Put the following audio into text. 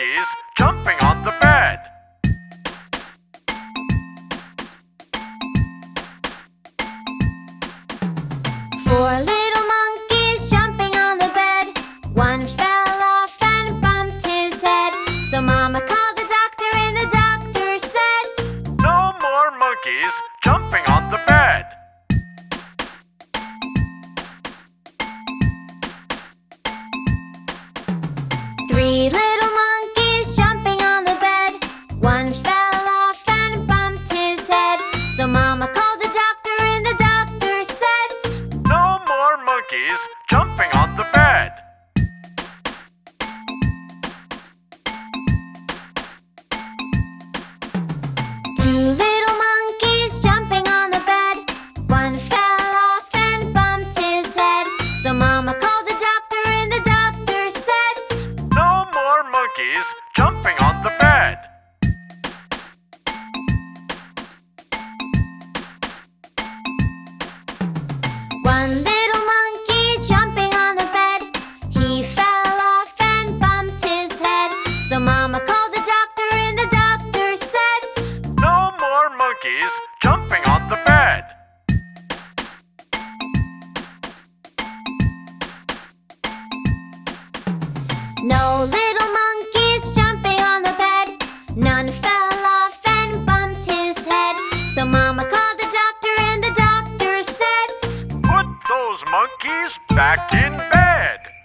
monkeys jumping on the bed. Four little monkeys jumping on the bed. One fell off and bumped his head. So Mama called the doctor and the doctor said, No more monkeys jumping on the bed. Three monkeys jumping on the bed. Two little monkeys jumping on the bed. One fell off and bumped his head. So Mama called the doctor, and the doctor said, No more monkeys jumping on the bed. Monkeys jumping on the bed. No little monkeys jumping on the bed. None fell off and bumped his head. So Mama called the doctor, and the doctor said, Put those monkeys back in bed.